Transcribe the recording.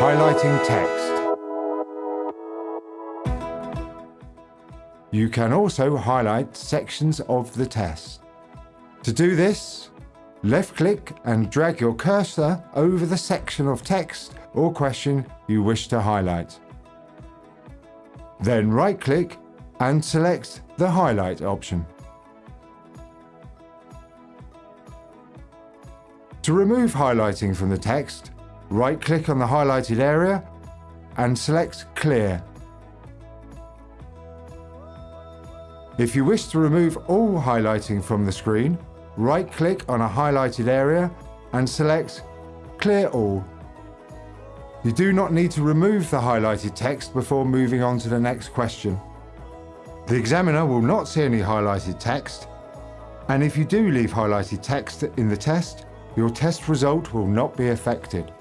Highlighting text. You can also highlight sections of the test. To do this, left-click and drag your cursor over the section of text or question you wish to highlight. Then right-click and select the Highlight option. To remove highlighting from the text, right-click on the highlighted area and select Clear. If you wish to remove all highlighting from the screen, right-click on a highlighted area and select Clear All. You do not need to remove the highlighted text before moving on to the next question. The examiner will not see any highlighted text, and if you do leave highlighted text in the test, your test result will not be affected.